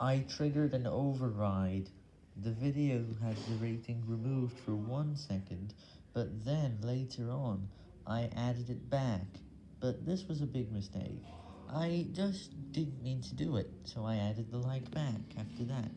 I triggered an override. The video had the rating removed for one second, but then, later on, I added it back, but this was a big mistake. I just didn't mean to do it, so I added the like back after that.